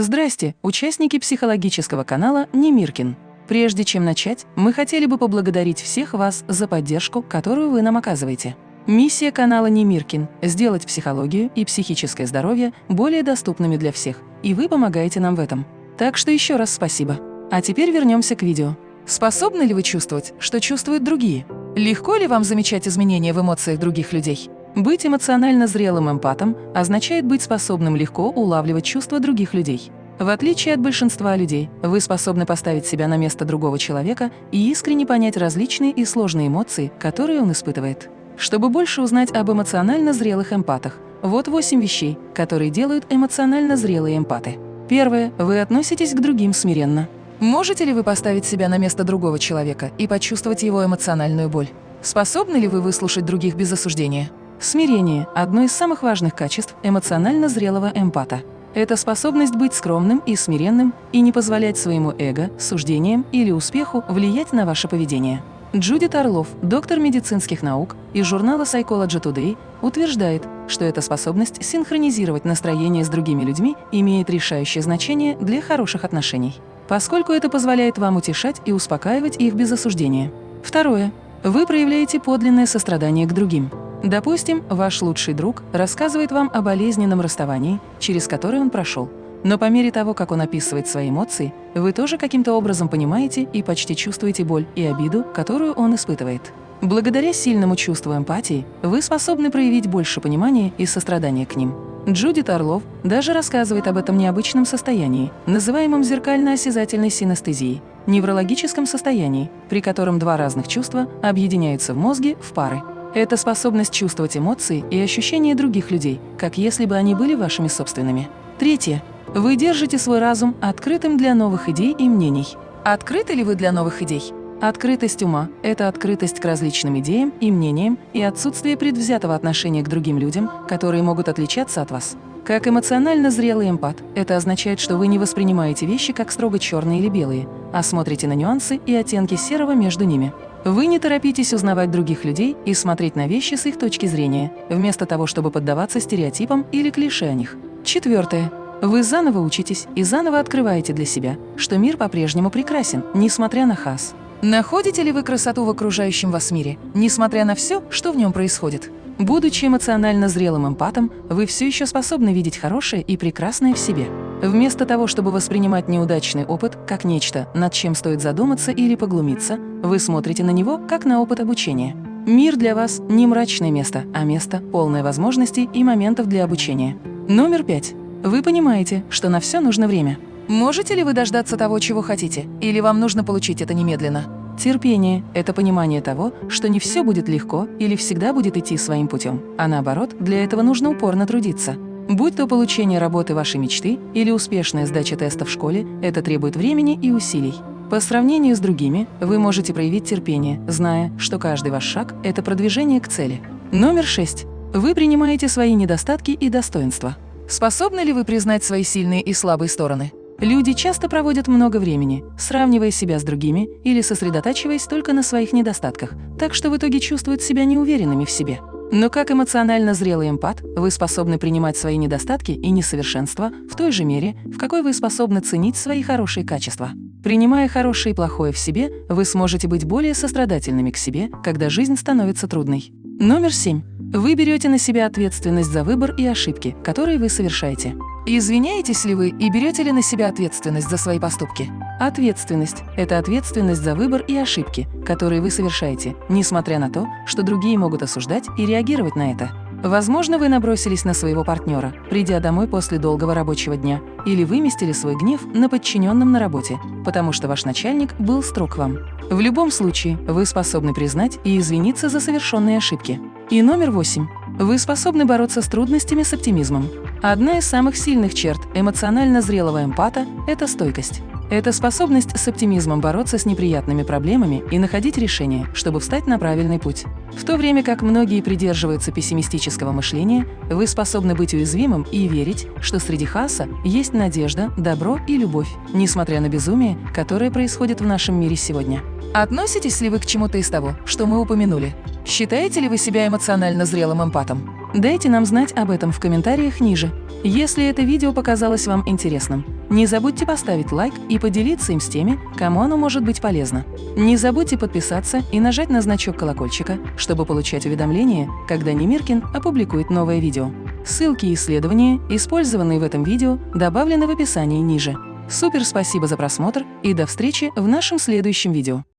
Здрасте, участники психологического канала Немиркин. Прежде чем начать, мы хотели бы поблагодарить всех вас за поддержку, которую вы нам оказываете. Миссия канала Немиркин – сделать психологию и психическое здоровье более доступными для всех, и вы помогаете нам в этом. Так что еще раз спасибо. А теперь вернемся к видео. Способны ли вы чувствовать, что чувствуют другие? Легко ли вам замечать изменения в эмоциях других людей? Быть эмоционально зрелым эмпатом означает быть способным легко улавливать чувства других людей. В отличие от большинства людей, вы способны поставить себя на место другого человека и искренне понять различные и сложные эмоции, которые он испытывает. Чтобы больше узнать об эмоционально зрелых эмпатах, вот 8 вещей, которые делают эмоционально зрелые эмпаты. Первое. Вы относитесь к другим смиренно. Можете ли вы поставить себя на место другого человека и почувствовать его эмоциональную боль? Способны ли вы выслушать других без осуждения? Смирение – одно из самых важных качеств эмоционально зрелого эмпата. Это способность быть скромным и смиренным и не позволять своему эго, суждениям или успеху влиять на ваше поведение. Джудит Орлов, доктор медицинских наук из журнала Psychology Today, утверждает, что эта способность синхронизировать настроение с другими людьми имеет решающее значение для хороших отношений, поскольку это позволяет вам утешать и успокаивать их без осуждения. Второе. Вы проявляете подлинное сострадание к другим. Допустим, ваш лучший друг рассказывает вам о болезненном расставании, через которое он прошел. Но по мере того, как он описывает свои эмоции, вы тоже каким-то образом понимаете и почти чувствуете боль и обиду, которую он испытывает. Благодаря сильному чувству эмпатии вы способны проявить больше понимания и сострадания к ним. Джудит Орлов даже рассказывает об этом необычном состоянии, называемом зеркально-осязательной синестезией, неврологическом состоянии, при котором два разных чувства объединяются в мозге в пары. Это способность чувствовать эмоции и ощущения других людей, как если бы они были вашими собственными. Третье. Вы держите свой разум открытым для новых идей и мнений. Открыты ли вы для новых идей? Открытость ума – это открытость к различным идеям и мнениям и отсутствие предвзятого отношения к другим людям, которые могут отличаться от вас. Как эмоционально зрелый эмпат, это означает, что вы не воспринимаете вещи как строго черные или белые, а смотрите на нюансы и оттенки серого между ними. Вы не торопитесь узнавать других людей и смотреть на вещи с их точки зрения, вместо того, чтобы поддаваться стереотипам или клише о них. Четвертое. Вы заново учитесь и заново открываете для себя, что мир по-прежнему прекрасен, несмотря на хас. Находите ли вы красоту в окружающем вас мире, несмотря на все, что в нем происходит? Будучи эмоционально зрелым эмпатом, вы все еще способны видеть хорошее и прекрасное в себе. Вместо того, чтобы воспринимать неудачный опыт как нечто, над чем стоит задуматься или поглумиться, вы смотрите на него как на опыт обучения. Мир для вас не мрачное место, а место, полное возможностей и моментов для обучения. Номер пять. Вы понимаете, что на все нужно время. Можете ли вы дождаться того, чего хотите, или вам нужно получить это немедленно? Терпение – это понимание того, что не все будет легко или всегда будет идти своим путем, а наоборот, для этого нужно упорно трудиться. Будь то получение работы вашей мечты или успешная сдача теста в школе, это требует времени и усилий. По сравнению с другими, вы можете проявить терпение, зная, что каждый ваш шаг – это продвижение к цели. Номер шесть. Вы принимаете свои недостатки и достоинства. Способны ли вы признать свои сильные и слабые стороны? Люди часто проводят много времени, сравнивая себя с другими или сосредотачиваясь только на своих недостатках, так что в итоге чувствуют себя неуверенными в себе. Но как эмоционально зрелый эмпат, вы способны принимать свои недостатки и несовершенства в той же мере, в какой вы способны ценить свои хорошие качества. Принимая хорошее и плохое в себе, вы сможете быть более сострадательными к себе, когда жизнь становится трудной. Номер семь. Вы берете на себя ответственность за выбор и ошибки, которые вы совершаете. Извиняетесь ли вы и берете ли на себя ответственность за свои поступки? Ответственность – это ответственность за выбор и ошибки, которые вы совершаете, несмотря на то, что другие могут осуждать и реагировать на это. Возможно, вы набросились на своего партнера, придя домой после долгого рабочего дня, или выместили свой гнев на подчиненном на работе, потому что ваш начальник был строг к вам. В любом случае, вы способны признать и извиниться за совершенные ошибки. И номер восемь. Вы способны бороться с трудностями с оптимизмом. Одна из самых сильных черт эмоционально зрелого эмпата – это стойкость. Это способность с оптимизмом бороться с неприятными проблемами и находить решения, чтобы встать на правильный путь. В то время как многие придерживаются пессимистического мышления, вы способны быть уязвимым и верить, что среди хаоса есть надежда, добро и любовь, несмотря на безумие, которое происходит в нашем мире сегодня. Относитесь ли вы к чему-то из того, что мы упомянули? Считаете ли вы себя эмоционально зрелым эмпатом? Дайте нам знать об этом в комментариях ниже. Если это видео показалось вам интересным, не забудьте поставить лайк и поделиться им с теми, кому оно может быть полезно. Не забудьте подписаться и нажать на значок колокольчика, чтобы получать уведомления, когда Немиркин опубликует новое видео. Ссылки и исследования, использованные в этом видео, добавлены в описании ниже. Супер спасибо за просмотр и до встречи в нашем следующем видео.